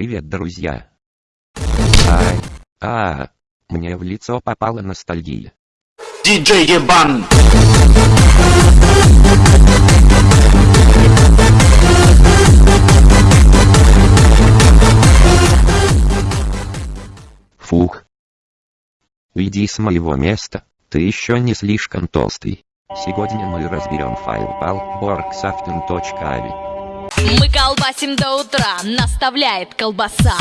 Привет, друзья. Ай, а, мне в лицо попала ностальгия. Диджей Ебан! Фух. Уйди с моего места, ты еще не слишком толстый. Сегодня мы разберем файл palborgsaften.avi. Мы колбасим до утра, наставляет колбаса.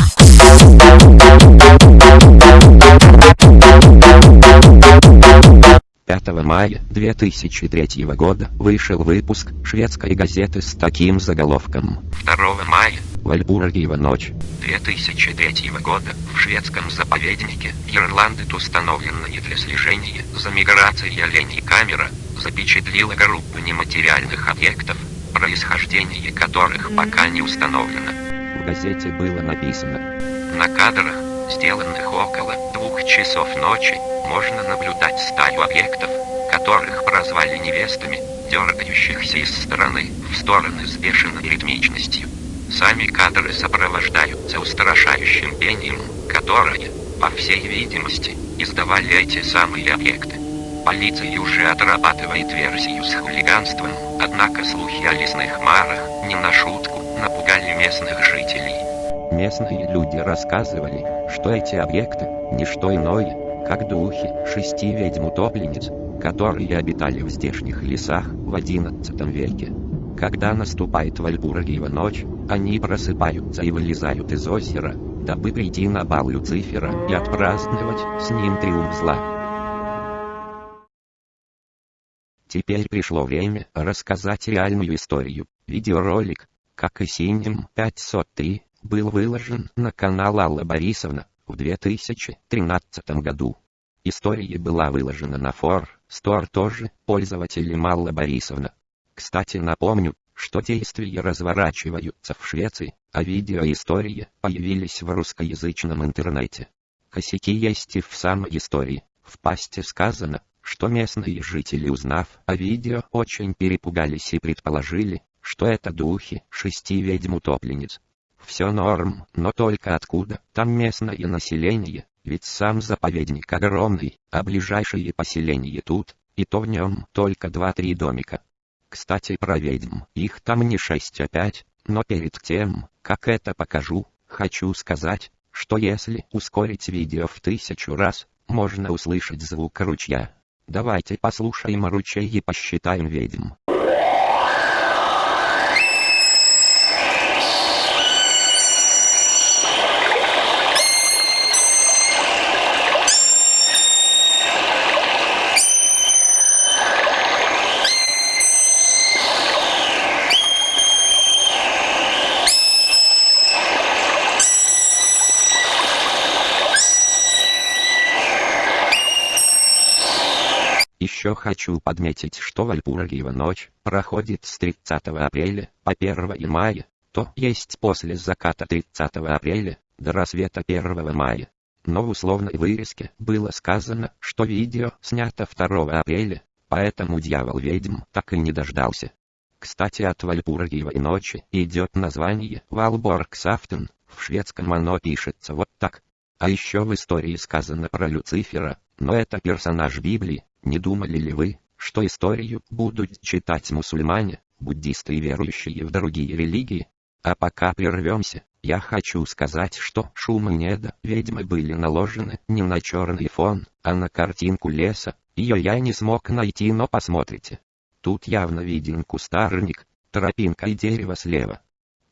5 мая 2003 года вышел выпуск шведской газеты с таким заголовком. 2 мая, Вальбургиева ночь 2003 года в шведском заповеднике Ирландет установленная для слежения за миграцией оленей камера запечатлила группу нематериальных объектов, происхождение которых пока не установлено. В газете было написано «На кадрах, сделанных около двух часов ночи, можно наблюдать стаю объектов, которых прозвали невестами, дергающихся из стороны в стороны с бешеной ритмичностью. Сами кадры сопровождаются устрашающим пением, которое, по всей видимости, издавали эти самые объекты. Полиция уже отрабатывает версию с хулиганством, однако слухи о лесных марах, не на шутку, напугали местных жителей. Местные люди рассказывали, что эти объекты – не что иное, как духи шести ведьм-утопленниц, которые обитали в здешних лесах в XI веке. Когда наступает Вальбургиева ночь, они просыпаются и вылезают из озера, дабы прийти на бал Люцифера и отпраздновать с ним триумф зла. Теперь пришло время рассказать реальную историю. Видеоролик, как и синим 503, был выложен на канал Алла Борисовна в 2013 году. История была выложена на фор, стор тоже, пользователем Алла Борисовна. Кстати напомню, что действия разворачиваются в Швеции, а видеоистории появились в русскоязычном интернете. Косяки есть и в самой истории. В пасте сказано, что местные жители, узнав о видео, очень перепугались и предположили, что это духи шести ведьм-утопленниц. Все норм, но только откуда там местное население, ведь сам заповедник огромный, а ближайшие поселения тут, и то в нем только два-три домика. Кстати про ведьм, их там не шесть а пять, но перед тем, как это покажу, хочу сказать, что если ускорить видео в тысячу раз, можно услышать звук ручья. Давайте послушаем ручей и посчитаем ведьм. Еще хочу подметить, что Вальпургиева ночь проходит с 30 апреля по 1 мая, то есть после заката 30 апреля до рассвета 1 мая. Но в условной вырезке было сказано, что видео снято 2 апреля, поэтому дьявол-ведьм так и не дождался. Кстати от Вальпургиевой ночи идет название Валборгсафтен, в шведском оно пишется вот так. А еще в истории сказано про Люцифера, но это персонаж Библии, не думали ли вы, что историю будут читать мусульмане, буддисты и верующие в другие религии? А пока прервемся, я хочу сказать, что шумы неда ведьмы были наложены не на черный фон, а на картинку леса. Ее я не смог найти, но посмотрите. Тут явно виден кустарник, тропинка и дерево слева.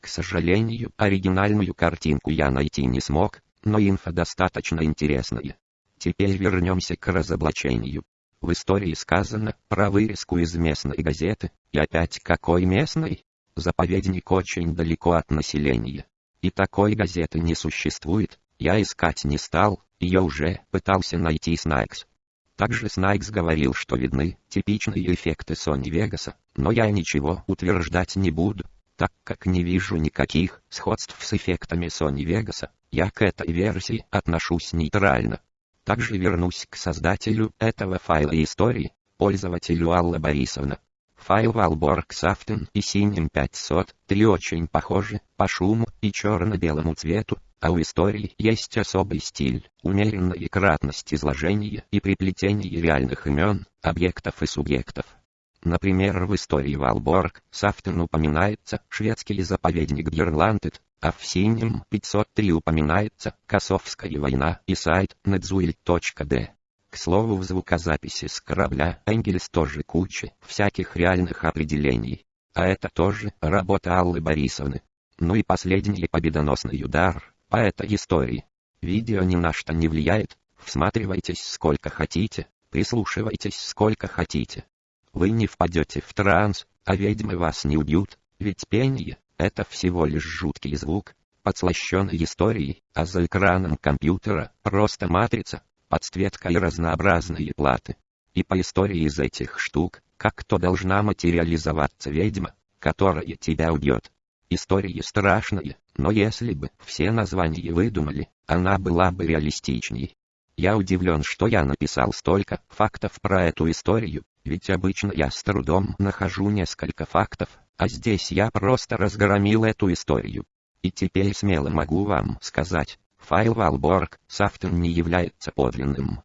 К сожалению, оригинальную картинку я найти не смог, но инфа достаточно интересная. Теперь вернемся к разоблачению. В истории сказано про вырезку из местной газеты, и опять какой местной? Заповедник очень далеко от населения. И такой газеты не существует, я искать не стал, ее уже пытался найти Снайкс. Также Снайкс говорил, что видны типичные эффекты Sony Vegas, но я ничего утверждать не буду, так как не вижу никаких сходств с эффектами Sony Vegas, я к этой версии отношусь нейтрально. Также вернусь к создателю этого файла истории, пользователю Алла Борисовна. Файл Valborg Saften и синим 500, три очень похожи, по шуму и черно-белому цвету, а у истории есть особый стиль, умеренная кратность изложения и приплетение реальных имен, объектов и субъектов. Например, в истории Валборг Сафтен упоминается шведский заповедник Бьерландет, а в синем 503 упоминается Косовская война и сайт netzuil.d. К слову, в звукозаписи с корабля Энгельс тоже куча всяких реальных определений. А это тоже работа Аллы Борисовны. Ну и последний победоносный удар по этой истории. Видео ни на что не влияет, всматривайтесь сколько хотите, прислушивайтесь сколько хотите. Вы не впадете в транс, а ведьмы вас не убьют, ведь пение — это всего лишь жуткий звук, подслащенный историей, а за экраном компьютера просто матрица, подсветка и разнообразные платы. И по истории из этих штук, как то должна материализоваться ведьма, которая тебя убьет. Истории страшные, но если бы все названия выдумали, она была бы реалистичней. Я удивлен, что я написал столько фактов про эту историю, ведь обычно я с трудом нахожу несколько фактов, а здесь я просто разгромил эту историю. И теперь смело могу вам сказать, Файл Valborg Saften не является подлинным.